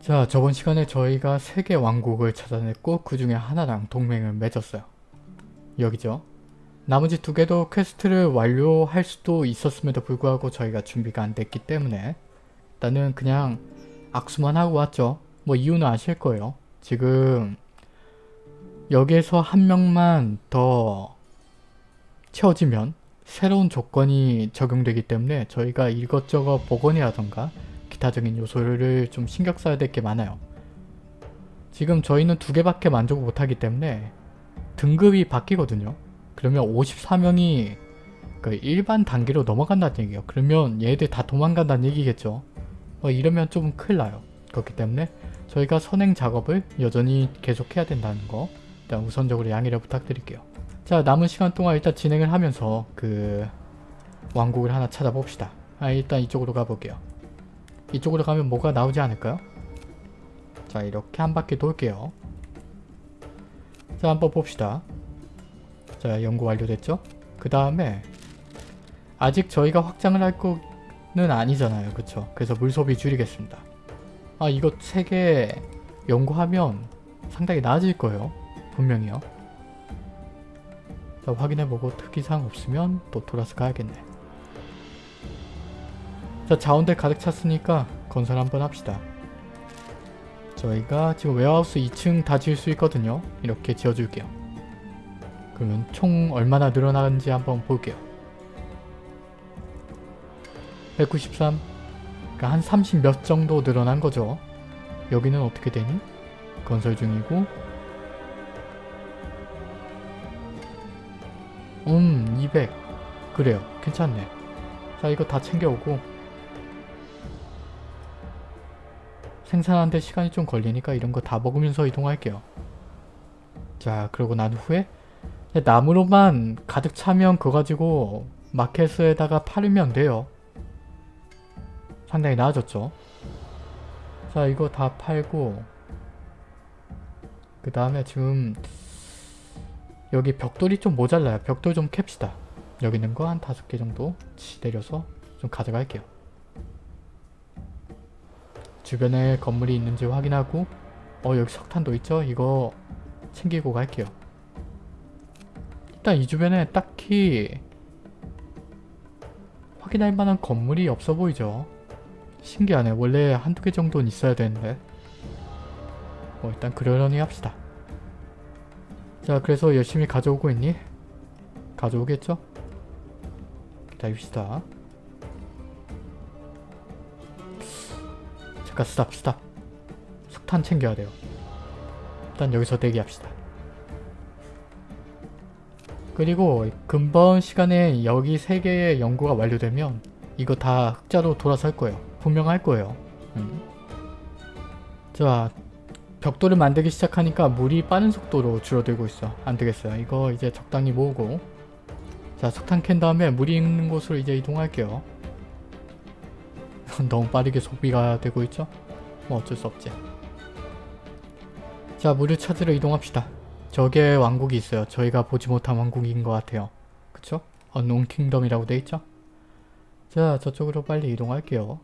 자 저번 시간에 저희가 세 개 왕국을 찾아냈고 그 중에 하나랑 동맹을 맺었어요. 여기죠. 나머지 두 개도 퀘스트를 완료할 수도 있었음에도 불구하고 저희가 준비가 안 됐기 때문에 일단은 그냥 악수만 하고 왔죠. 뭐 이유는 아실 거예요. 지금 여기에서 한 명만 더 채워지면 새로운 조건이 적용되기 때문에 저희가 이것저것 복원이라던가 기타적인 요소를 좀 신경 써야 될 게 많아요. 지금 저희는 두 개밖에 만족을 못하기 때문에 등급이 바뀌거든요. 그러면 54명이 그 일반 단계로 넘어간다는 얘기예요. 그러면 얘들 다 도망간다는 얘기겠죠. 뭐 이러면 좀 큰일 나요. 그렇기 때문에 저희가 선행 작업을 여전히 계속해야 된다는 거 일단 우선적으로 양해를 부탁드릴게요. 자 남은 시간 동안 일단 진행을 하면서 그 왕국을 하나 찾아봅시다. 아 일단 이쪽으로 가볼게요. 이쪽으로 가면 뭐가 나오지 않을까요? 자 이렇게 한 바퀴 돌게요. 자 한번 봅시다. 자 연구 완료됐죠? 그 다음에 아직 저희가 확장을 할 거는 아니잖아요. 그쵸? 그래서 물 소비 줄이겠습니다. 아 이거 3개 연구하면 상당히 나아질 거예요. 분명히요. 자 확인해보고 특이사항 없으면 또 돌아서 가야겠네. 자 자원들 가득 찼으니까 건설 한번 합시다. 저희가 지금 웨어하우스 2층 다 지을 수 있거든요. 이렇게 지어줄게요. 그러면 총 얼마나 늘어나는지 한번 볼게요. 193 그러니까 한 30 몇 정도 늘어난 거죠. 여기는 어떻게 되니? 건설 중이고 음, 200. 그래요. 괜찮네. 자, 이거 다 챙겨오고 생산하는데 시간이 좀 걸리니까 이런 거 다 먹으면서 이동할게요. 자, 그러고 난 후에 나무로만 가득 차면 그거 가지고 마켓에다가 팔으면 돼요. 상당히 나아졌죠. 자, 이거 다 팔고 그 다음에 지금 여기 벽돌이 좀 모자라요. 벽돌 좀 캡시다. 여기 있는 거 한 다섯 개 정도 내려서 좀 가져갈게요. 주변에 건물이 있는지 확인하고 어 여기 석탄도 있죠? 이거 챙기고 갈게요. 일단 이 주변에 딱히 확인할 만한 건물이 없어 보이죠? 신기하네. 원래 한두 개 정도는 있어야 되는데 뭐 일단 그러려니 합시다. 자 그래서 열심히 가져오고 있니? 가져오겠죠? 기다립시다. 잠깐 스탑 스탑. 석탄 챙겨야 돼요. 일단 여기서 대기합시다. 그리고 근본 시간에 여기 세 개의 연구가 완료되면 이거 다 흑자로 돌아설 거예요. 분명 할 거예요. 음. 자 벽돌을 만들기 시작하니까 물이 빠른 속도로 줄어들고 있어. 안되겠어요. 이거 이제 적당히 모으고 자 석탄 캔 다음에 물이 있는 곳으로 이제 이동할게요. 너무 빠르게 소비가 되고 있죠? 뭐 어쩔 수 없지. 자 물을 찾으러 이동합시다. 저게 왕국이 있어요. 저희가 보지 못한 왕국인 것 같아요. 그쵸? 언론 킹덤이라고 돼있죠? 자 저쪽으로 빨리 이동할게요.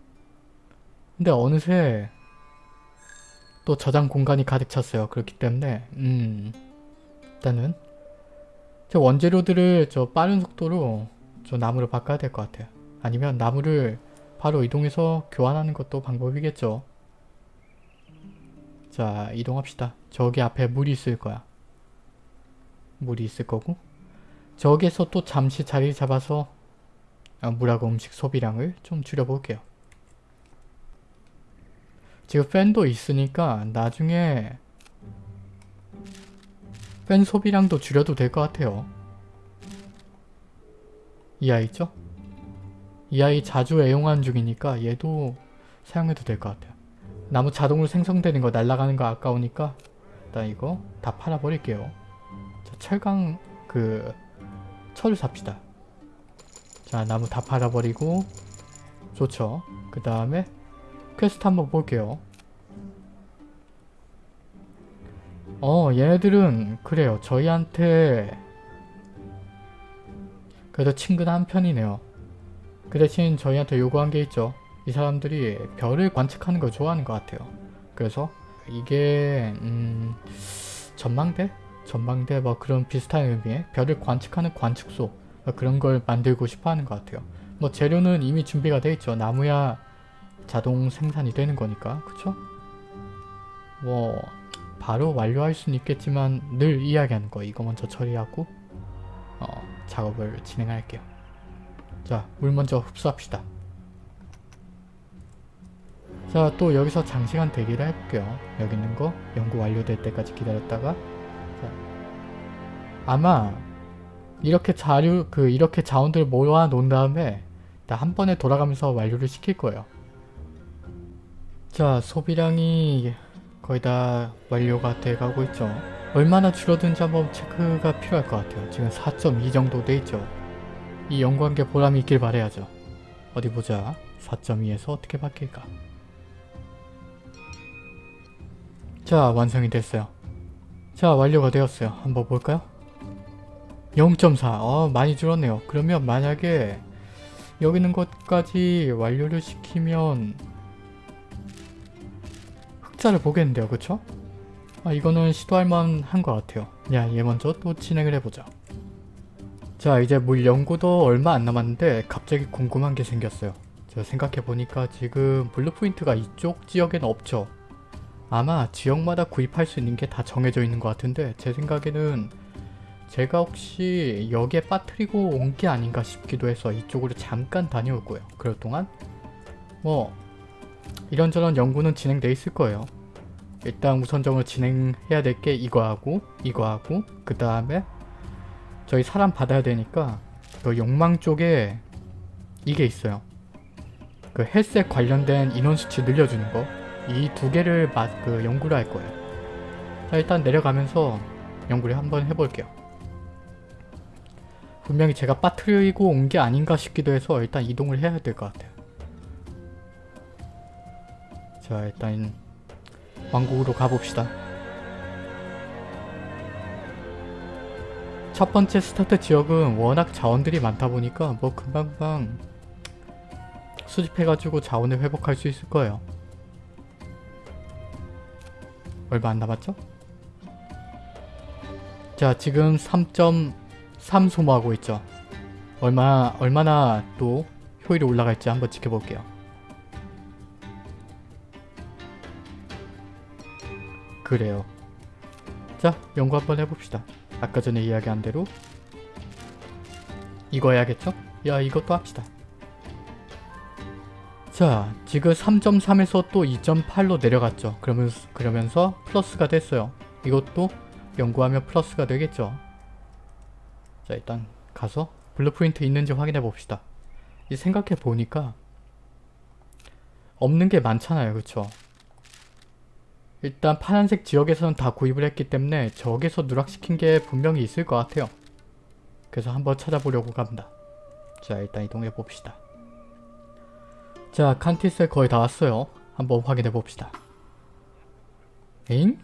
근데 어느새 또 저장 공간이 가득 찼어요. 그렇기 때문에 음 일단은 저 원재료들을 저 빠른 속도로 저 나무를 바꿔야 될 것 같아요. 아니면 나무를 바로 이동해서 교환하는 것도 방법이겠죠. 자 이동합시다. 저기 앞에 물이 있을 거야. 물이 있을 거고 저기에서 또 잠시 자리 잡아서 아, 물하고 음식 소비량을 좀 줄여볼게요. 지금 팬도 있으니까 나중에 팬 소비량도 줄여도 될 것 같아요. 이 아이 있죠? 이 아이 자주 애용하는 중이니까 얘도 사용해도 될 것 같아요. 나무 자동으로 생성되는 거 날아가는 거 아까우니까 일단 이거 다 팔아버릴게요. 자, 철강 그 철을 삽시다. 자 나무 다 팔아버리고 좋죠. 그 다음에 퀘스트 한번 볼게요. 어 얘네들은 그래요. 저희한테 그래도 친근한 편이네요. 그 대신 저희한테 요구한 게 있죠. 이 사람들이 별을 관측하는 걸 좋아하는 것 같아요. 그래서 이게 음, 전망대? 전망대 뭐 그런 비슷한 의미의 별을 관측하는 관측소 뭐 그런 걸 만들고 싶어 하는 것 같아요. 뭐 재료는 이미 준비가 돼 있죠. 나무야 자동 생산이 되는 거니까 그쵸? 뭐 바로 완료할 수는 있겠지만 늘 이야기하는 거 이거 먼저 처리하고 어, 작업을 진행할게요. 자, 물 먼저 흡수합시다. 자, 또 여기서 장시간 대기를 해볼게요. 여기 있는 거 연구 완료될 때까지 기다렸다가 자, 아마 이렇게 자료, 그 이렇게 자원들을 모아 놓은 다음에 한 번에 돌아가면서 완료를 시킬 거예요. 자, 소비량이 거의 다 완료가 돼가고 있죠. 얼마나 줄어든지 한번 체크가 필요할 것 같아요. 지금 4.2 정도 돼 있죠. 이게 보람이 있길 바래야죠. 어디 보자. 4.2에서 어떻게 바뀔까? 자, 완성이 됐어요. 자, 완료가 되었어요. 한번 볼까요? 0.4. 어, 많이 줄었네요. 그러면 만약에 여기 있는 것까지 완료를 시키면 흑자를 보겠는데요. 그쵸? 아, 이거는 시도할 만한 것 같아요. 야, 얘 먼저 또 진행을 해보자. 자, 이제 물 연구도 얼마 안 남았는데 갑자기 궁금한 게 생겼어요. 저 생각해보니까 지금 blueprint가 이쪽 지역에는 없죠. 아마 지역마다 구입할 수 있는 게 다 정해져 있는 것 같은데 제 생각에는 제가 혹시 여기에 빠뜨리고 온 게 아닌가 싶기도 해서 이쪽으로 잠깐 다녀올 거예요. 그럴 동안 뭐 이런저런 연구는 진행돼 있을 거예요. 일단 우선적으로 진행해야 될 게 이거 하고 이거 하고 그 다음에 저희 사람 받아야 되니까 그 욕망 쪽에 이게 있어요. 그 헬스에 관련된 인원 수치 늘려주는 거. 이 두 개를 마, 그 연구를 할 거예요. 자 일단 내려가면서 연구를 한번 해볼게요. 분명히 제가 빠뜨리고 온 게 아닌가 싶기도 해서 일단 이동을 해야 될 것 같아요. 자 일단 왕국으로 가봅시다. 첫 번째 스타트 지역은 워낙 자원들이 많다 보니까 뭐 금방금방 수집해가지고 자원을 회복할 수 있을 거예요. 얼마 안 남았죠? 자 지금 3.3 소모하고 있죠. 얼마, 얼마나 또 효율이 올라갈지 한번 지켜볼게요. 그래요. 자, 연구 한번 해봅시다. 아까 전에 이야기한 대로 이거 해야겠죠? 야, 이것도 합시다. 자, 지금 3.3에서 또 2.8로 내려갔죠. 그러면서, 그러면서 플러스가 됐어요. 이것도 연구하면 플러스가 되겠죠. 자, 일단 가서 blueprint 있는지 확인해 봅시다. 이 생각해 보니까 없는 게 많잖아요. 그쵸? 일단 파란색 지역에서는 다 구입을 했기 때문에 저기서 누락시킨 게 분명히 있을 것 같아요. 그래서 한번 찾아보려고 갑니다. 자 일단 이동해 봅시다. 자 칸티스에 거의 다 왔어요. 한번 확인해 봅시다. 에잉?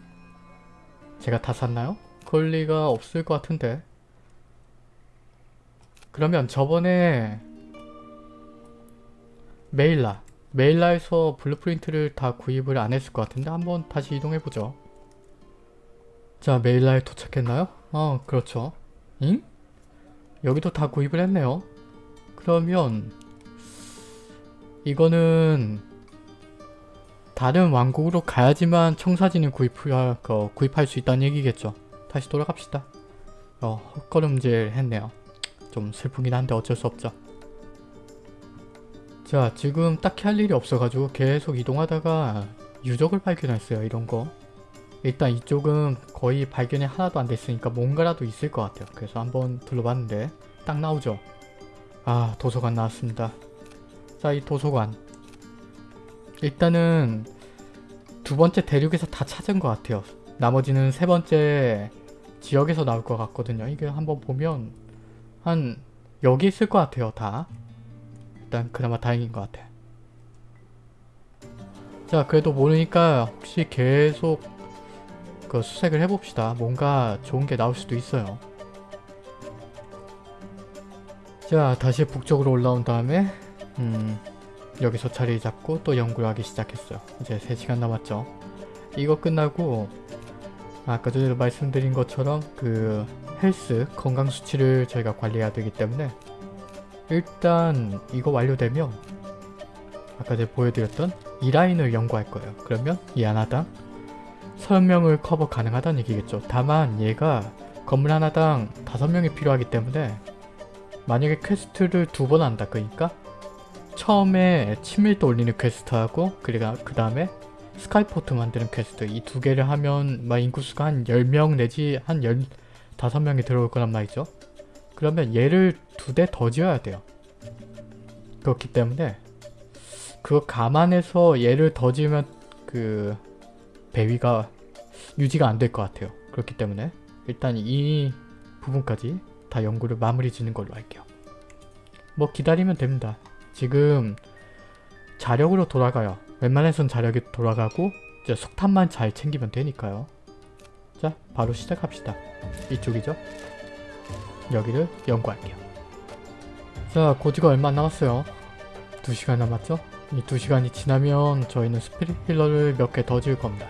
제가 다 샀나요? 그럴 리가 없을 것 같은데 그러면 저번에 메일라 메일라에서 blueprint를 다 구입을 안 했을 것 같은데 한번 다시 이동해보죠. 자 메일라에 도착했나요? 어 그렇죠. 잉? 여기도 다 구입을 했네요. 그러면 이거는 다른 왕국으로 가야지만 청사진을 구입할, 어, 구입할 수 있다는 얘기겠죠. 다시 돌아갑시다. 어, 헛걸음질 했네요. 좀 슬프긴 한데 어쩔 수 없죠. 자 지금 딱히 할 일이 없어가지고 계속 이동하다가 유적을 발견했어요 이런거. 일단 이쪽은 거의 발견이 하나도 안 됐으니까 뭔가라도 있을 것 같아요. 그래서 한번 둘러봤는데 딱 나오죠. 아 도서관 나왔습니다. 자 이 도서관. 일단은 두 번째 대륙에서 다 찾은 것 같아요. 나머지는 세 번째 지역에서 나올 것 같거든요. 이게 한번 보면 한 여기 있을 것 같아요 다 일단 그나마 다행인 것 같아. 자 그래도 모르니까 혹시 계속 그 수색을 해봅시다. 뭔가 좋은 게 나올 수도 있어요. 자 다시 북쪽으로 올라온 다음에 음 여기서 자리 잡고 또 연구를 하기 시작했어요. 이제 3시간 남았죠. 이거 끝나고 아까 전에도 말씀드린 것처럼 그 헬스 건강 수치를 저희가 관리해야 되기 때문에 일단 이거 완료되면 아까 제가 보여드렸던 이 라인을 연구할 거예요. 그러면 이 하나당 30명을 커버 가능하다는 얘기겠죠. 다만 얘가 건물 하나당 5명이 필요하기 때문에 만약에 퀘스트를 두 번 한다 그러니까 처음에 친밀도 올리는 퀘스트하고 그리고 그 다음에 skyport 만드는 퀘스트 이 두 개를 하면 막 인구수가 한 10명 내지 한 15명이 들어올 거란 말이죠. 그러면 얘를 두 대 더 지어야 돼요. 그렇기 때문에 그거 감안해서 얘를 더 지으면 그 배위가 유지가 안 될 것 같아요. 그렇기 때문에 일단 이 부분까지 다 연구를 마무리 짓는 걸로 할게요. 뭐 기다리면 됩니다. 지금 자력으로 돌아가요. 웬만해선 자력이 돌아가고 이제 석탄만 잘 챙기면 되니까요. 자 바로 시작합시다. 이쪽이죠? 여기를 연구할게요. 자 고지가 얼마 안 남았어요. 2시간 남았죠? 이 2시간이 지나면 저희는 스피릿 힐러를 몇 개 더 지을 겁니다.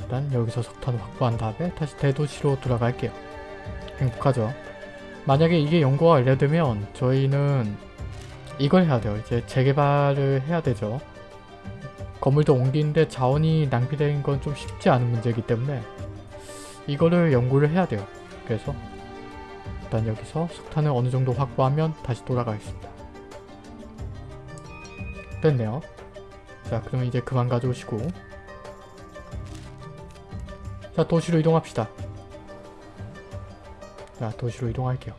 일단 여기서 석탄을 확보한 다음에 다시 대도시로 돌아갈게요. 행복하죠? 만약에 이게 연구가 완료되면 저희는 이걸 해야 돼요. 이제 재개발을 해야 되죠. 건물도 옮기는데 자원이 낭비되는 건 좀 쉽지 않은 문제이기 때문에 이거를 연구를 해야 돼요. 그래서 일단 여기서 석탄을 어느 정도 확보하면 다시 돌아가겠습니다. 됐네요. 자 그러면 이제 그만 가져오시고 자 도시로 이동합시다. 자 도시로 이동할게요.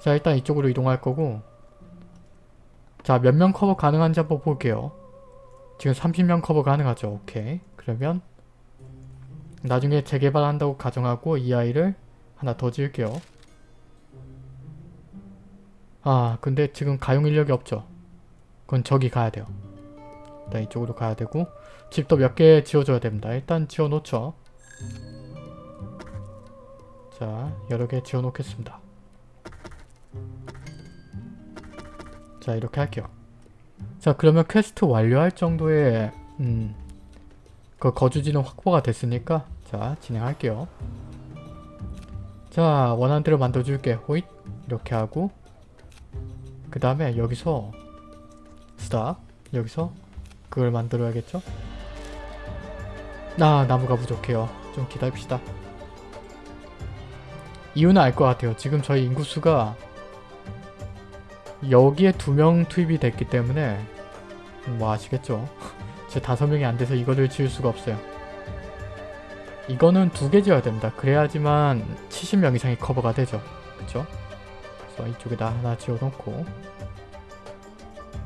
자 일단 이쪽으로 이동할 거고 자 몇 명 커버 가능한지 한번 볼게요. 지금 30명 커버 가능하죠. 오케이. 그러면 나중에 재개발한다고 가정하고 이 아이를 하나 더 지을게요. 아 근데 지금 가용 인력이 없죠. 그건 저기 가야 돼요. 일단 이쪽으로 가야 되고 집도 몇 개 지어줘야 됩니다. 일단 지어놓죠. 자 여러 개 지어놓겠습니다. 자 이렇게 할게요. 자 그러면 퀘스트 완료할 정도의 음, 그 거주지는 확보가 됐으니까 자 진행할게요. 자 원하는 대로 만들어줄게. 호잇 이렇게 하고 그 다음에 여기서 스탑 여기서 그걸 만들어야겠죠? 아 나무가 부족해요. 좀 기다립시다. 이유는 알 것 같아요. 지금 저희 인구수가 여기에 두 명 투입이 됐기 때문에 뭐 아시겠죠? 제 다섯 명이 안 돼서 이거를 지을 수가 없어요. 이거는 두 개 지어야 됩니다. 그래야지만 70명 이상이 커버가 되죠. 그쵸? 그래서 이쪽에다 하나 지어놓고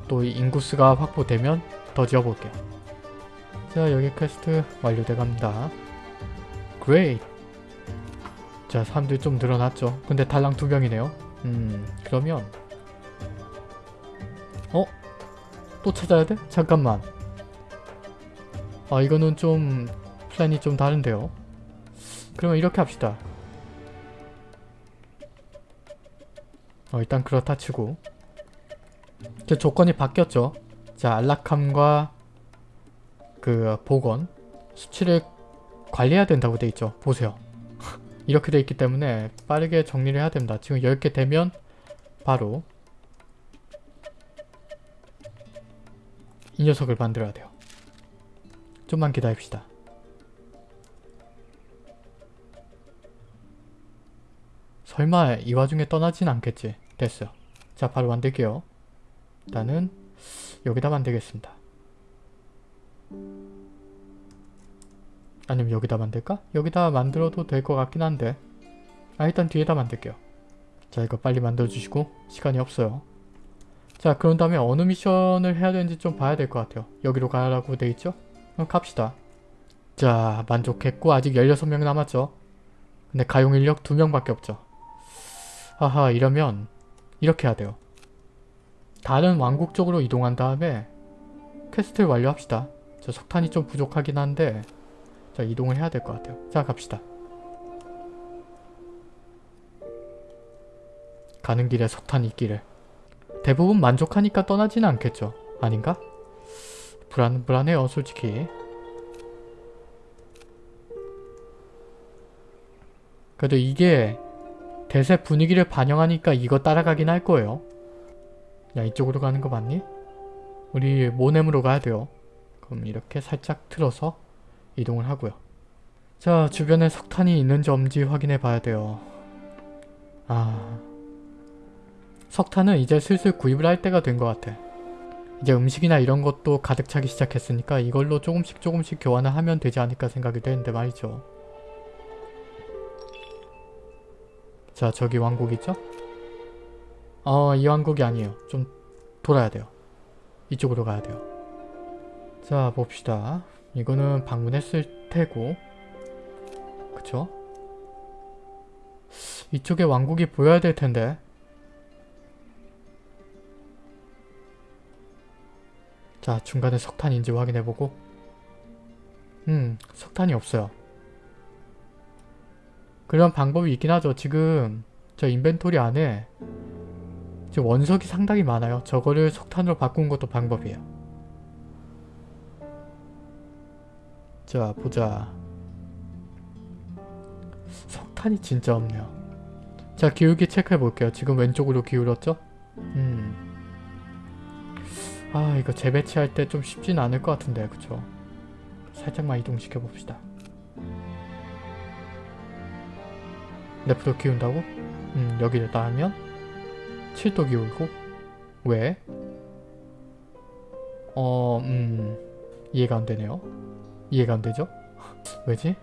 또 인구수가 확보되면 더 지어볼게요. 자 여기 퀘스트 완료돼 갑니다. Great! 자 사람들이 좀 늘어났죠. 근데 달랑 두 명이네요. 음 그러면 어? 또 찾아야 돼? 잠깐만. 아 이거는 좀 플랜이 좀 다른데요. 그러면 이렇게 합시다. 어 일단 그렇다 치고 제 조건이 바뀌었죠. 자 안락함과 그 보건 수치를 관리해야 된다고 돼 있죠. 보세요. 이렇게 돼 있기 때문에 빠르게 정리를 해야 됩니다. 지금 10개 되면 바로 이 녀석을 만들어야 돼요. 좀만 기다립시다. 설마 이 와중에 떠나진 않겠지. 됐어요. 자 바로 만들게요. 일단은 여기다 만들겠습니다. 아니면 여기다 만들까? 여기다 만들어도 될 것 같긴 한데 아 일단 뒤에다 만들게요. 자 이거 빨리 만들어주시고 시간이 없어요. 자 그런 다음에 어느 미션을 해야 되는지 좀 봐야 될 것 같아요. 여기로 가라고 돼있죠? 그럼 갑시다. 자 만족했고 아직 16명 남았죠? 근데 가용 인력 2명밖에 없죠. 하하 이러면 이렇게 해야 돼요. 다른 왕국 쪽으로 이동한 다음에 퀘스트를 완료합시다. 저 석탄이 좀 부족하긴 한데 자 이동을 해야 될 것 같아요. 자 갑시다. 가는 길에 석탄이 있기를. 대부분 만족하니까 떠나지는 않겠죠. 아닌가? 불안, 불안해요 솔직히. 그래도 이게 대세 분위기를 반영하니까 이거 따라가긴 할 거예요. 야 이쪽으로 가는 거 맞니? 우리 모nem으로 가야 돼요. 그럼 이렇게 살짝 틀어서 이동을 하고요. 자 주변에 석탄이 있는지 없는지 확인해 봐야 돼요. 아... 석탄은 이제 슬슬 구입을 할 때가 된 것 같아. 이제 음식이나 이런 것도 가득 차기 시작했으니까 이걸로 조금씩 조금씩 교환을 하면 되지 않을까 생각이 되는데 말이죠. 자 저기 왕국 있죠? 어이 왕국이 아니에요. 좀 돌아야 돼요. 이쪽으로 가야 돼요. 자 봅시다. 이거는 방문했을 테고 그쵸? 이쪽에 왕국이 보여야 될 텐데 자 중간에 석탄인지 확인해보고 음 석탄이 없어요 그런 방법이 있긴 하죠. 지금 저 인벤토리 안에 지금 원석이 상당히 많아요. 저거를 석탄으로 바꾼 것도 방법이에요. 자 보자. 석탄이 진짜 없네요. 자 기울기 체크해 볼게요. 지금 왼쪽으로 기울었죠? 음. 아 이거 재배치할 때 좀 쉽진 않을 것 같은데 그쵸? 살짝만 이동시켜 봅시다. 랩도 기운다고? 음 여기를 따면 7도 기울고 왜? 어... 음... 이해가 안 되네요. 이해가 안 되죠? 왜지?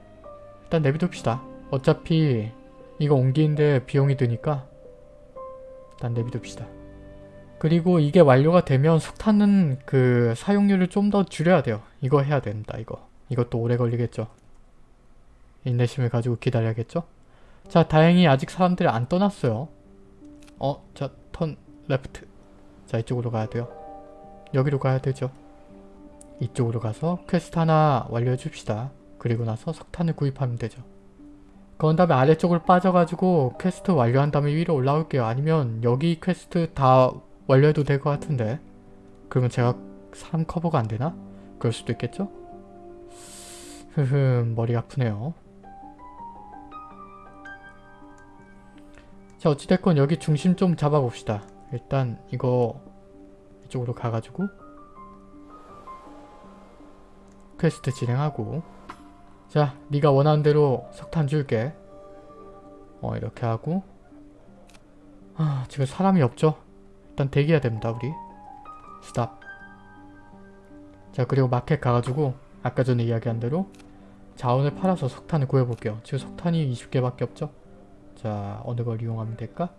일단 내비둡시다. 어차피 이거 옮기는데 비용이 드니까 일단 내비둡시다. 그리고 이게 완료가 되면 석탄은 그 사용률을 좀 더 줄여야 돼요. 이거 해야 된다 이거. 이것도 오래 걸리겠죠. 인내심을 가지고 기다려야겠죠. 자 다행히 아직 사람들이 안 떠났어요. 어? 자 turn left. 자 이쪽으로 가야 돼요. 여기로 가야 되죠. 이쪽으로 가서 퀘스트 하나 완료해 줍시다. 그리고 나서 석탄을 구입하면 되죠. 그런 다음에 아래쪽으로 빠져가지고 퀘스트 완료한 다음에 위로 올라올게요. 아니면 여기 퀘스트 다 완료해도 될 것 같은데 그러면 제가 사람 커버가 안 되나? 그럴 수도 있겠죠? 흐흠 머리 아프네요. 자 어찌됐건 여기 중심 좀 잡아봅시다. 일단 이거 이쪽으로 가가지고 퀘스트 진행하고. 자 네가 원하는 대로 석탄 줄게. 어 이렇게 하고. 아 지금 사람이 없죠? 일단 대기해야 됩니다 우리. 스탑. 자 그리고 마켓 가가지고 아까 전에 이야기한 대로 자원을 팔아서 석탄을 구해볼게요. 지금 석탄이 20개밖에 없죠 자 어느 걸 이용하면 될까?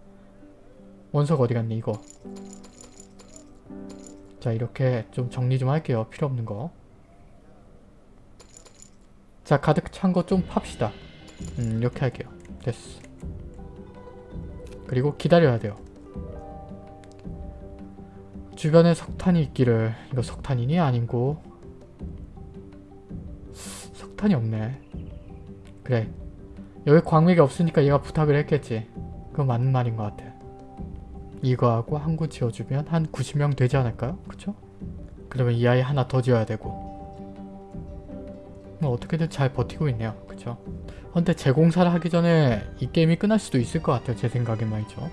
원석 어디 갔니 이거? 자 이렇게 좀 정리 좀 할게요 필요 없는 거자 가득 찬 거 좀 팝시다. 음 이렇게 할게요. 됐어. 그리고 기다려야 돼요. 주변에 석탄이 있기를. 이거 석탄이니? 아닌고. 석탄이 없네. 그래 여기 광맥이 없으니까 얘가 부탁을 했겠지 그건 맞는 말인 것 같아 이거하고 한 구 지어주면 한 90명 되지 않을까요? 그쵸? 그러면 이 아이 하나 더 지어야 되고 뭐 어떻게든 잘 버티고 있네요 그쵸? 근데 재공사를 하기 전에 이 게임이 끝날 수도 있을 것 같아요 제 생각엔 말이죠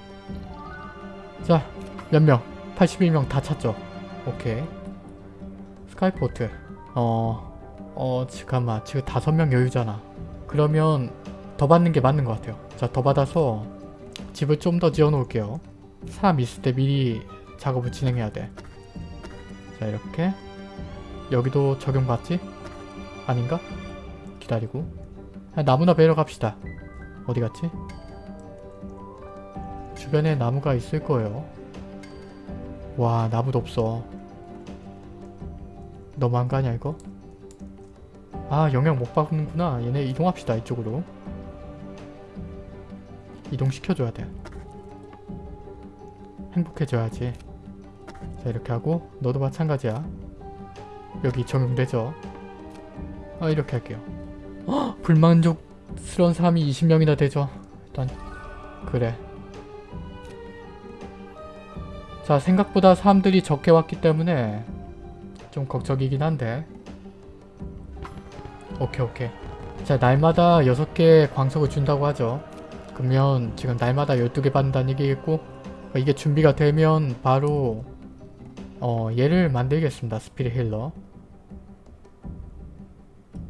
자 몇 명? 81명 다 찼죠? 오케이 스카이포트 어... 어 잠깐만 지금 5명 여유잖아 그러면 더 받는 게 맞는 것 같아요. 자 더 받아서 집을 좀 더 지어 놓을게요. 사람 있을 때 미리 작업을 진행해야 돼 자 이렇게. 여기도 적용받지? 아닌가? 기다리고. 나무나 베러 갑시다. 어디 갔지? 주변에 나무가 있을 거예요. 와 나무도 없어. 너무한 거 아니야 이거? 아 영향 못 받는구나. 얘네 이동합시다 이쪽으로 이동시켜줘야 돼 행복해져야지. 자 이렇게 하고 너도 마찬가지야. 여기 적용되죠? 아 이렇게 할게요. 헉, 불만족스러운 사람이 20명이나 되죠? 일단 그래. 자 생각보다 사람들이 적게 왔기 때문에 좀 걱정이긴 한데. 오케이 오케이. 자 날마다 6개 광석을 준다고 하죠 그러면 지금 날마다 12개 받는다는 얘기겠고 어, 이게 준비가 되면 바로 어 얘를 만들겠습니다. 스피릿 힐러.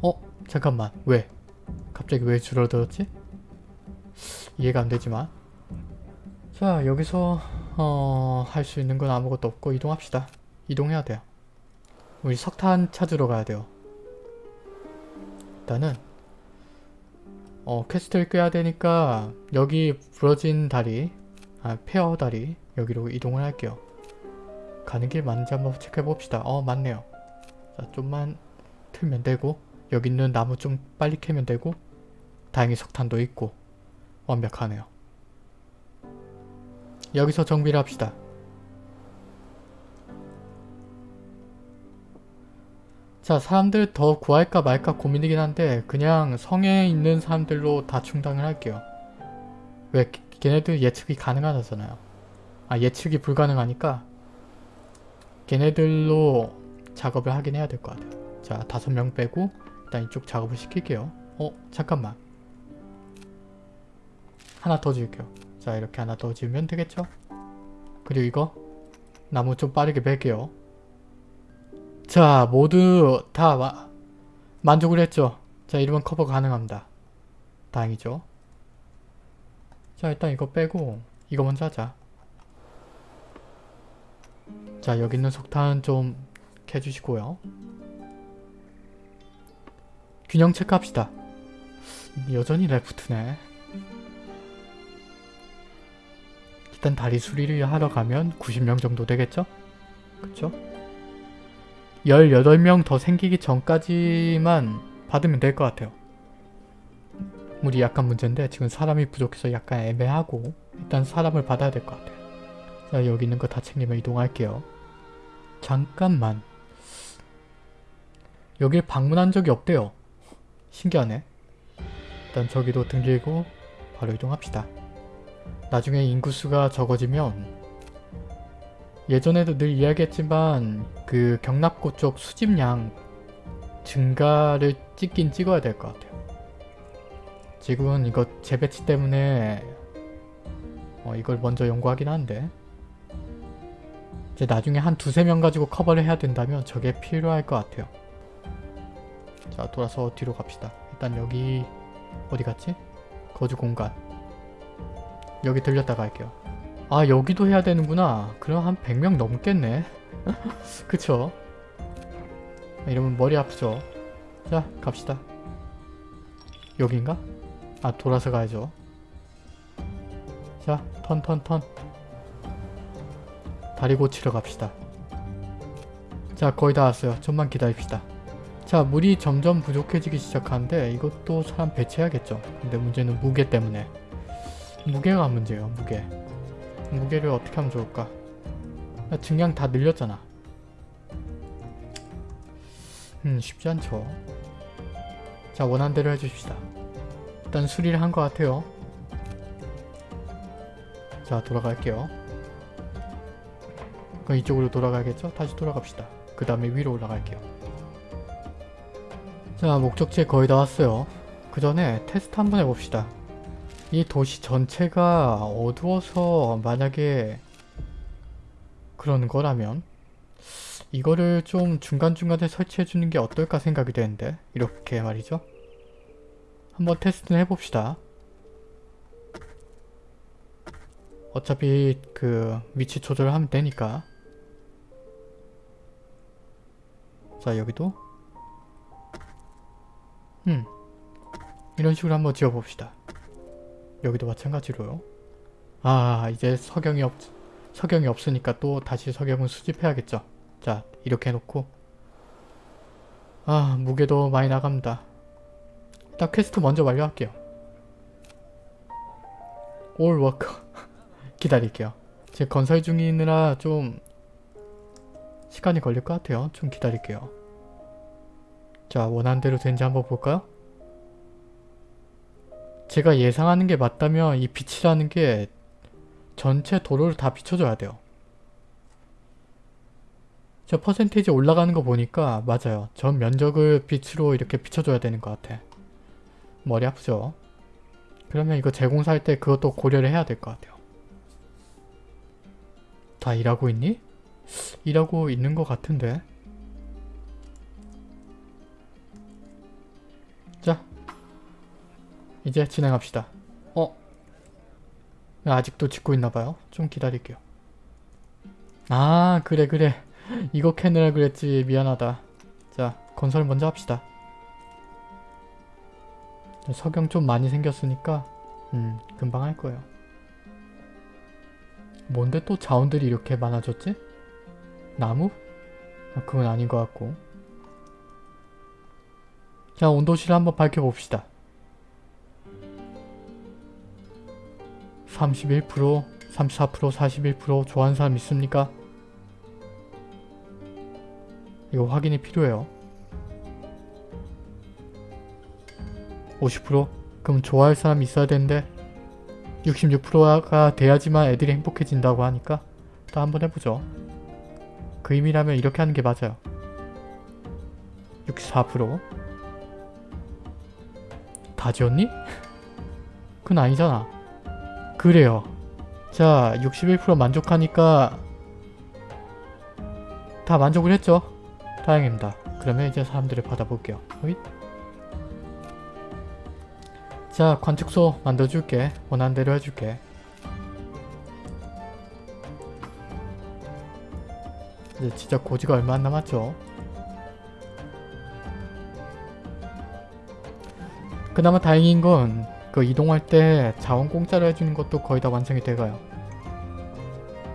어? 잠깐만. 왜? 갑자기 왜 줄어들었지? 이해가 안 되지만 자 여기서 어... 할 수 있는 건 아무것도 없고 이동합시다. 이동해야 돼요. 우리 석탄 찾으러 가야 돼요. 일단은 어 퀘스트를 깨야 되니까 여기 부러진 다리 아 페어 다리 여기로 이동을 할게요. 가는 길 맞는지 한번 체크해 봅시다. 어 맞네요. 자 좀만 틀면 되고 여기 있는 나무 좀 빨리 캐면 되고 다행히 석탄도 있고 완벽하네요. 여기서 정비를 합시다. 자 사람들 더 구할까 말까 고민이긴 한데 그냥 성에 있는 사람들로 다 충당을 할게요. 왜 걔네들 예측이 가능하잖아요. 아 예측이 불가능하니까 걔네들로 작업을 하긴 해야 될 것 같아요. 자 다섯 명 빼고 일단 이쪽 작업을 시킬게요. 어 잠깐만 하나 더 지을게요. 자 이렇게 하나 더 지으면 되겠죠? 그리고 이거 나무 좀 빠르게 뺄게요. 자 모두 다 마, 만족을 했죠? 자 이러면 커버 가능합니다. 다행이죠? 자 일단 이거 빼고 이거 먼저 하자. 자 여기 있는 석탄 좀 캐주시고요. 균형 체크합시다. 여전히 레프트네. 일단 다리 수리를 하러 가면 90명 정도 되겠죠? 그쵸? 18명 더 생기기 전까지만 받으면 될 것 같아요. 물이 약간 문제인데 지금 사람이 부족해서 약간 애매하고 일단 사람을 받아야 될 것 같아요. 자 여기 있는 거 다 챙기면 이동할게요. 잠깐만 여길 방문한 적이 없대요. 신기하네. 일단 저기도 등기고 바로 이동합시다. 나중에 인구수가 적어지면 예전에도 늘 이야기했지만 그 경납고 쪽 수집량 증가를 찍긴 찍어야 될 것 같아요. 지금은 이거 재배치 때문에 어, 이걸 먼저 연구하긴 한데 이제 나중에 한 두세 명 가지고 커버를 해야 된다면 저게 필요할 것 같아요. 자 돌아서 뒤로 갑시다. 일단 여기 어디 갔지? 거주 공간 여기 들렸다가 할게요. 아 여기도 해야 되는구나. 그럼 한 100명 넘겠네. 그쵸? 이러면 머리 아프죠? 자 갑시다. 여긴가? 아 돌아서 가야죠. 자 턴 턴 턴. 다리 고치러 갑시다. 자 거의 다 왔어요. 좀만 기다립시다. 자 물이 점점 부족해지기 시작하는데 이것도 사람 배치해야겠죠. 근데 문제는 무게 때문에. 무게가 문제예요. 무게. 무게를 어떻게 하면 좋을까? 나 증량 다 늘렸잖아. 음 쉽지 않죠. 자 원한 대로 해주십시다. 일단 수리를 한 것 같아요. 자 돌아갈게요. 그럼 이쪽으로 돌아가야겠죠? 다시 돌아갑시다. 그 다음에 위로 올라갈게요. 자 목적지에 거의 다 왔어요. 그 전에 테스트 한번 해봅시다. 이 도시 전체가 어두워서 만약에 그런 거라면 이거를 좀 중간중간에 설치해주는 게 어떨까 생각이 되는데 이렇게 말이죠. 한번 테스트는 해봅시다. 어차피 그 위치 조절을 하면 되니까 자 여기도 음 이런 식으로 한번 지어봅시다. 여기도 마찬가지로요. 아 이제 석영이 없 석영이 없으니까 또 다시 석영을 수집해야겠죠. 자 이렇게 해놓고 아 무게도 많이 나갑니다. 일단 퀘스트 먼저 완료할게요. All work 기다릴게요. 지금 건설 중이느라 좀 시간이 걸릴 것 같아요. 좀 기다릴게요. 자 원하는 대로 된지 한번 볼까요? 제가 예상하는 게 맞다면 이 빛이라는 게 전체 도로를 다 비춰줘야 돼요. 저 퍼센테이지 올라가는 거 보니까 맞아요. 전 면적을 빛으로 이렇게 비춰줘야 되는 것 같아. 머리 아프죠? 그러면 이거 재공사할 때 그것도 고려를 해야 될 것 같아요. 다 일하고 있니? 일하고 있는 것 같은데. 이제 진행합시다. 어? 아직도 짓고 있나봐요. 좀 기다릴게요. 아, 그래, 그래. 이거 캐느라 그랬지. 미안하다. 자, 건설 먼저 합시다. 석영 좀 많이 생겼으니까 음 금방 할 거예요. 뭔데 또 자원들이 이렇게 많아졌지? 나무? 아, 그건 아닌 것 같고 자 온도실을 한번 밝혀봅시다. 31%, 34%, 41% 좋아하는 사람 있습니까? 이거 확인이 필요해요. 50% 그럼 좋아할 사람이 있어야 되는데 66%가 돼야지만 애들이 행복해진다고 하니까 또 한번 해보죠. 그 의미라면 이렇게 하는 게 맞아요. 64%다 지웠니? 그건 아니잖아. 그래요. 자, 61% 만족하니까 다 만족을 했죠? 다행입니다. 그러면 이제 사람들을 받아볼게요. 어잇. 자 관측소 만들어줄게 원하는 대로 해줄게 이제 진짜 고지가 얼마 안 남았죠 그나마 다행인 건 그 이동할 때 자원 공짜로 해주는 것도 거의 다 완성이 돼가요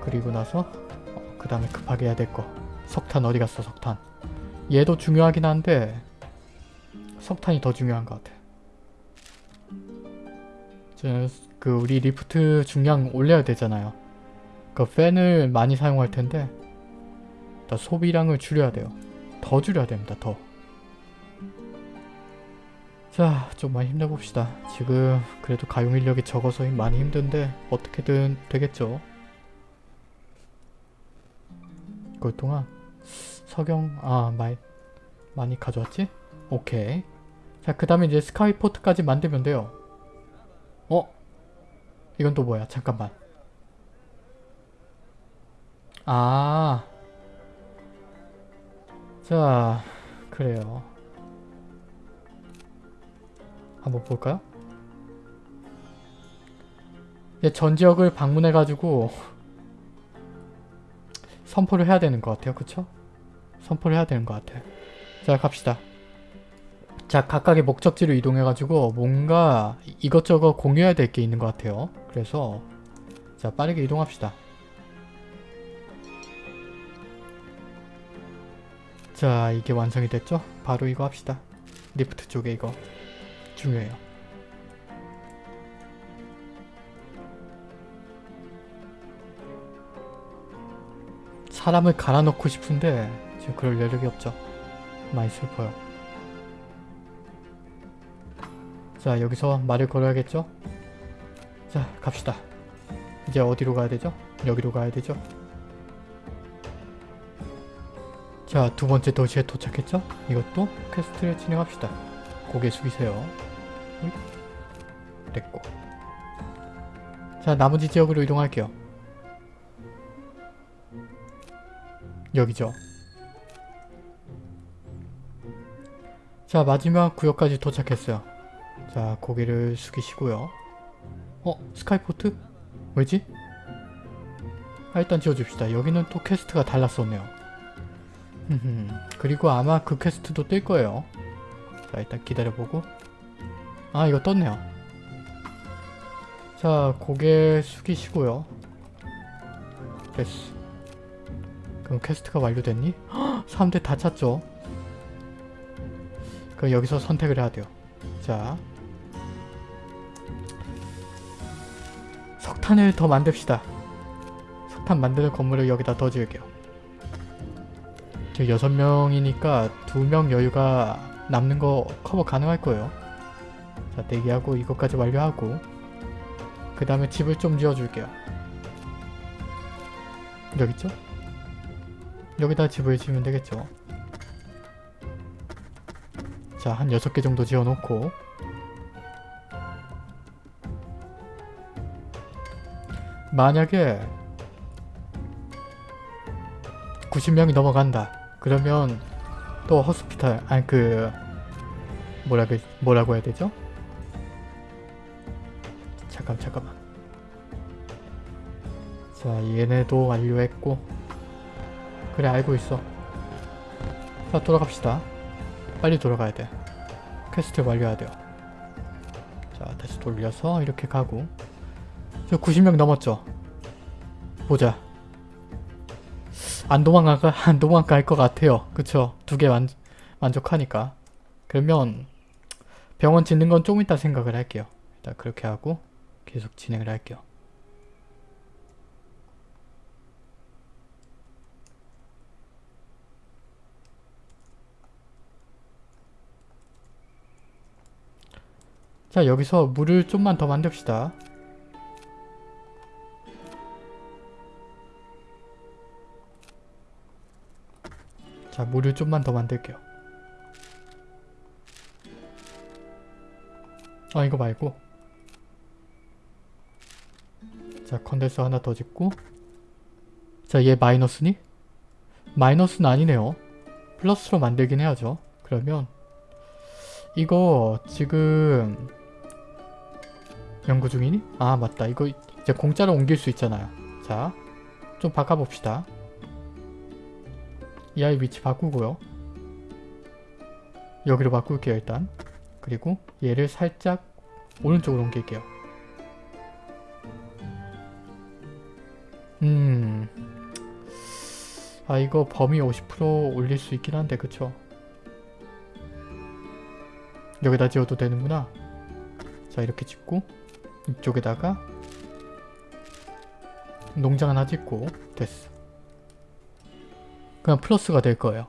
그리고 나서 어, 그 다음에 급하게 해야 될 거 석탄 어디 갔어 석탄 얘도 중요하긴 한데 석탄이 더 중요한 것 같아 그 우리 리프트 중량 올려야 되잖아요. 그 팬을 많이 사용할 텐데 소비량을 줄여야 돼요. 더 줄여야 됩니다. 더. 자, 좀만 힘내봅시다. 지금 그래도 가용 인력이 적어서 많이 힘든데 어떻게든 되겠죠. 그럴 동안 석영 아 많이 많이 가져왔지? 오케이. 자, 그 다음에 이제 스카이포트까지 만들면 돼요. 어? 이건 또 뭐야? 잠깐만. 아. 자, 그래요. 한번 볼까요? 이제 전 지역을 방문해가지고 선포를 해야 되는 것 같아요. 그쵸? 선포를 해야 되는 것 같아요. 자, 갑시다. 자 각각의 목적지로 이동해가지고 뭔가 이것저것 공유해야 될 게 있는 것 같아요. 그래서 자 빠르게 이동합시다. 자 이게 완성이 됐죠? 바로 이거 합시다. 리프트 쪽에 이거 중요해요. 사람을 갈아넣고 싶은데 지금 그럴 여력이 없죠. 많이 슬퍼요. 자 여기서 말을 걸어야겠죠? 자 갑시다. 이제 어디로 가야 되죠? 여기로 가야 되죠? 자 두번째 도시에 도착했죠? 이것도 퀘스트를 진행합시다. 고개 숙이세요. 됐고 자 나머지 지역으로 이동할게요. 여기죠. 자 마지막 구역까지 도착했어요. 자 고개를 숙이시고요. 어? Skyport? 왜지? 아, 일단 지어줍시다. 여기는 또 퀘스트가 달랐었네요. 그리고 아마 그 퀘스트도 뜰 거예요. 자 일단 기다려보고 아 이거 떴네요. 자 고개 숙이시고요. 됐어. 그럼 퀘스트가 완료됐니? 헉, 사람들 다 찼죠? 그럼 여기서 선택을 해야 돼요. 자 석탄을 더 만듭시다. 석탄 만드는 건물을 여기다 더 지을게요. 지금 6명이니까 2명 여유가 남는 거 커버 가능할 거예요. 자 대기하고 이것까지 완료하고 그 다음에 집을 좀 지어줄게요. 여기 있죠? 여기다 집을 지으면 되겠죠. 자, 한 6개 정도 지어놓고 만약에 90명이 넘어간다. 그러면 또 hospital 아니 그 뭐라 그 뭐라고 해야 되죠? 자 얘네도 완료했고 그래 알고 있어. 자 돌아갑시다. 빨리 돌아가야 돼. 퀘스트 완료해야 돼요. 자 다시 돌려서 이렇게 가고 저 90명 넘었죠? 보자. 안 도망가 안 도망갈 것 같아요. 그쵸? 두 개 만족하니까. 그러면 병원 짓는 건 좀 이따 생각을 할게요. 일단 그렇게 하고 계속 진행을 할게요. 자 여기서 물을 좀만 더 만듭시다. 자 물을 좀만 더 만들게요. 아 이거 말고 자 컨덴서 하나 더 짓고 자 얘 마이너스니? 마이너스는 아니네요. 플러스로 만들긴 해야죠. 그러면 이거 지금 연구 중이니? 아 맞다 이거 이제 공짜로 옮길 수 있잖아요. 자 좀 바꿔봅시다. 이 아이 위치 바꾸고요. 여기로 바꿀게요 일단. 그리고 얘를 살짝 오른쪽으로 옮길게요. 음... 아 이거 범위 50% 올릴 수 있긴 한데 그쵸? 여기다 지어도 되는구나. 자 이렇게 짓고 이쪽에다가 농장 하나 짓고 됐어. 그냥 플러스가 될 거예요.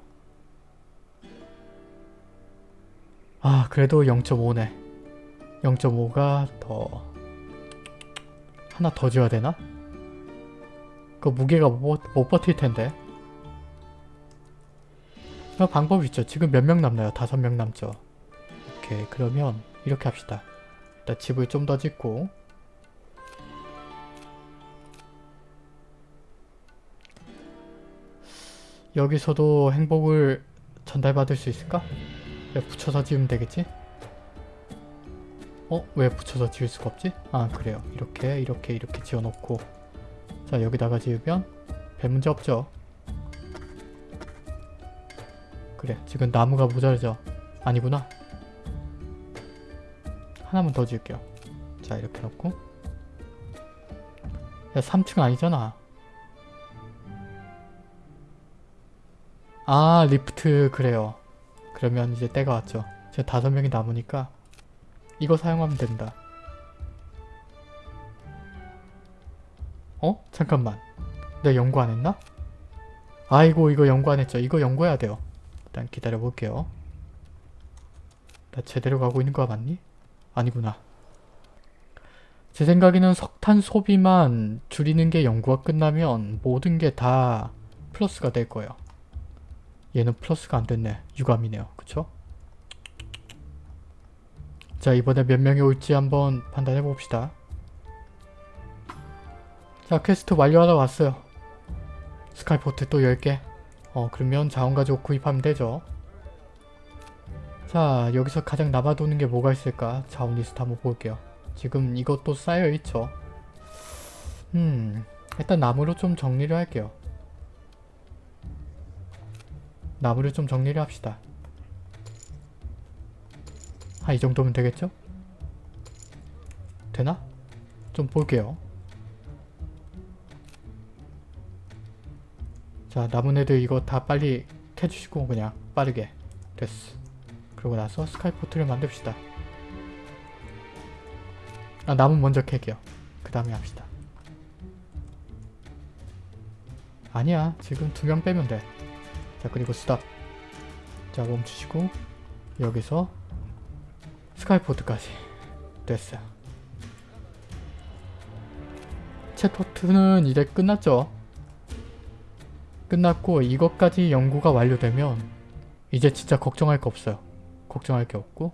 아 그래도 0.5네. 0.5가 더 하나 더 지어야 되나? 그 무게가 못, 못 버틸 텐데. 그 방법이 있죠. 지금 몇 명 남나요? 다섯 명 남죠. 오케이 그러면 이렇게 합시다. 일단 집을 좀 더 짓고 여기서도 행복을 전달받을 수 있을까? 왜 붙여서 지으면 되겠지? 어? 왜 붙여서 지을 수가 없지? 아 그래요. 이렇게 이렇게 이렇게 지어놓고 자 여기다가 지으면 별 문제 없죠? 그래 지금 나무가 모자르죠? 아니구나. 하나만 더 지을게요. 자 이렇게 놓고 야 3층 아니잖아. 아 리프트 그래요. 그러면 이제 때가 왔죠. 지금 다섯 명이 남으니까 이거 사용하면 된다. 어? 잠깐만. 내가 연구 안 했나? 아이고 이거 연구 안 했죠. 이거 연구해야 돼요. 일단 기다려 볼게요. 나 제대로 가고 있는 거 맞니? 아니구나. 제 생각에는 석탄 소비만 줄이는 게 연구가 끝나면 모든 게 다 플러스가 될 거예요. 얘는 플러스가 안 됐네. 유감이네요. 그쵸? 자 이번에 몇 명이 올지 한번 판단해 봅시다. 자 퀘스트 완료하러 왔어요. Skyport 또 10개. 어 그러면 자원 가지고 구입하면 되죠. 자 여기서 가장 남아도는 게 뭐가 있을까? 자원 리스트 한번 볼게요. 지금 이것도 쌓여있죠. 음 일단 나무로 좀 정리를 할게요. 나무를 좀 정리를 합시다. 아, 이 정도면 되겠죠? 되나? 좀 볼게요. 자, 남은 애들 이거 다 빨리 캐주시고 그냥 빠르게. 됐어. 그러고 나서 스카이포트를 만듭시다. 아, 나무 먼저 캘게요. 그 다음에 합시다. 아니야. 지금 두 명 빼면 돼. 자 그리고 stop 자 멈추시고 여기서 Skyport까지 됐어요 챕터 2는 이제 끝났죠 끝났고 이것까지 연구가 완료되면 이제 진짜 걱정할 거 없어요 걱정할 게 없고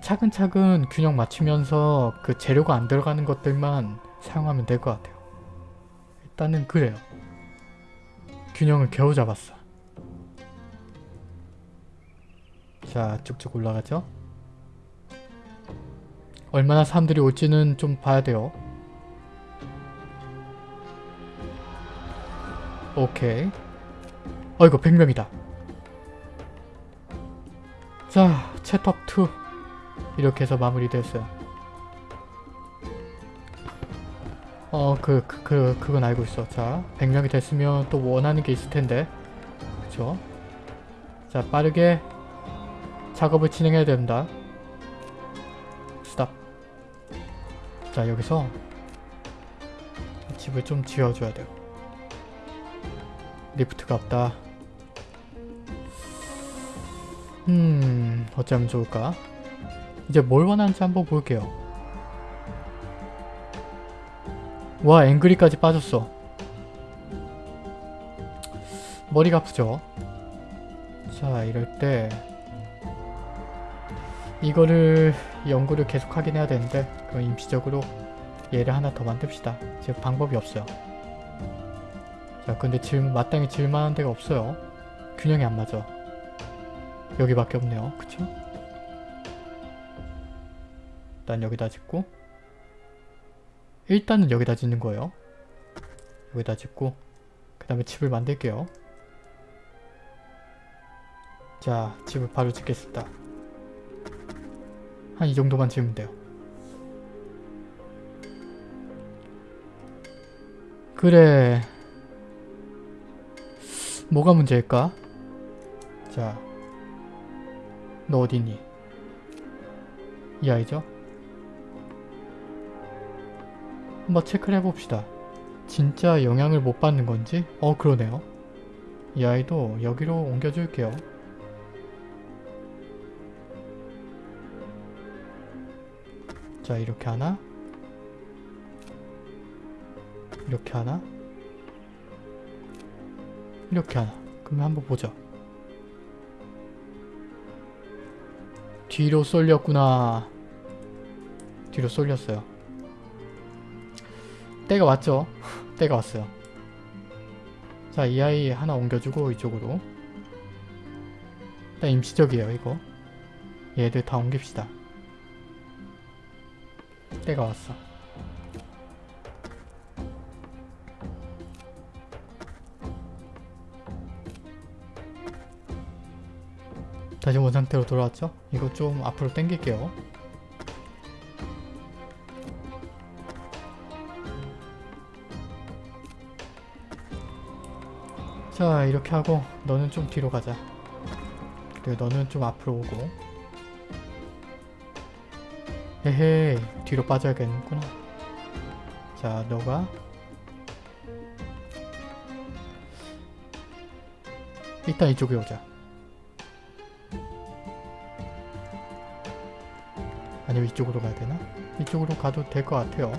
차근차근 균형 맞추면서 그 재료가 안 들어가는 것들만 사용하면 될 것 같아요. 일단은 그래요. 균형을 겨우 잡았어. 자, 쭉쭉 올라가죠. 얼마나 사람들이 올지는 좀 봐야 돼요. 오케이. 어이구 100명이다. 자, 챗톱2 이렇게 해서 마무리됐어요. 어, 그, 그, 그, 그건 알고 있어. 자, 100명이 됐으면 또 원하는 게 있을 텐데. 그쵸? 자, 빠르게 작업을 진행해야 됩니다. 스탑. 자, 여기서 집을 좀 지어줘야 돼요. 리프트가 없다. 음, 어쩌면 좋을까? 이제 뭘 원하는지 한번 볼게요. 와, 앵그리까지 빠졌어. 머리가 아프죠? 자, 이럴 때 이거를 연구를 계속 하긴 해야 되는데 그럼 임시적으로 얘를 하나 더 만듭시다. 지금 방법이 없어요. 자, 근데 질, 마땅히 질만한 데가 없어요. 균형이 안 맞아. 여기밖에 없네요. 그쵸? 일단 여기다 짓고 일단은 여기다 짓는 거예요. 여기다 짓고 그 다음에 집을 만들게요. 자, 집을 바로 짓겠습니다. 한 이 정도만 지으면 돼요. 그래. 뭐가 문제일까? 자, 너 어디니? 이 아이죠? 한번 체크를 해봅시다. 진짜 영향을 못 받는 건지? 어 그러네요. 이 아이도 여기로 옮겨줄게요. 자 이렇게 하나 이렇게 하나 이렇게 하나 그러면 한번 보자 뒤로 쏠렸구나. 뒤로 쏠렸어요. 때가 왔죠? 때가 왔어요. 자 이 아이 하나 옮겨주고 이쪽으로. 일단 임시적이에요 이거. 얘들 다 옮깁시다. 때가 왔어. 다시 원상태로 돌아왔죠? 이거 좀 앞으로 당길게요. 자 이렇게 하고 너는 좀 뒤로 가자. 그리고 너는 좀 앞으로 오고 헤헤 뒤로 빠져야겠구나 자 너가 일단 이쪽에 오자 아니면 이쪽으로 가야 되나? 이쪽으로 가도 될 것 같아요.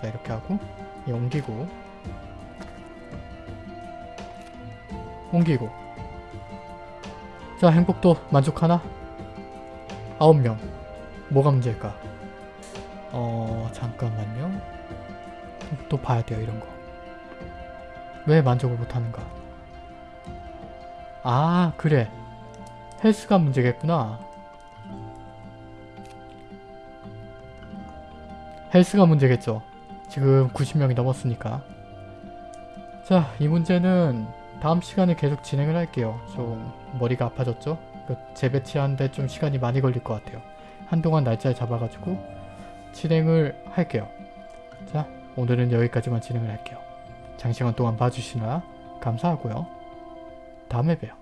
자 이렇게 하고 얘 옮기고. 옮기고. 자 행복도 만족하나? 9명. 뭐가 문제일까? 어 잠깐만요. 또 봐야 돼요 이런 거. 왜 만족을 못하는가? 아 그래. 헬스가 문제겠구나 헬스가 문제겠죠 지금 90명이 넘었으니까 자 이 문제는 다음 시간에 계속 진행을 할게요 좀 머리가 아파졌죠 그 재배치하는데 좀 시간이 많이 걸릴 것 같아요 한동안 날짜를 잡아가지고 진행을 할게요. 자, 오늘은 여기까지만 진행을 할게요. 장시간 동안 봐주시느라 감사하고요. 다음에 봬요.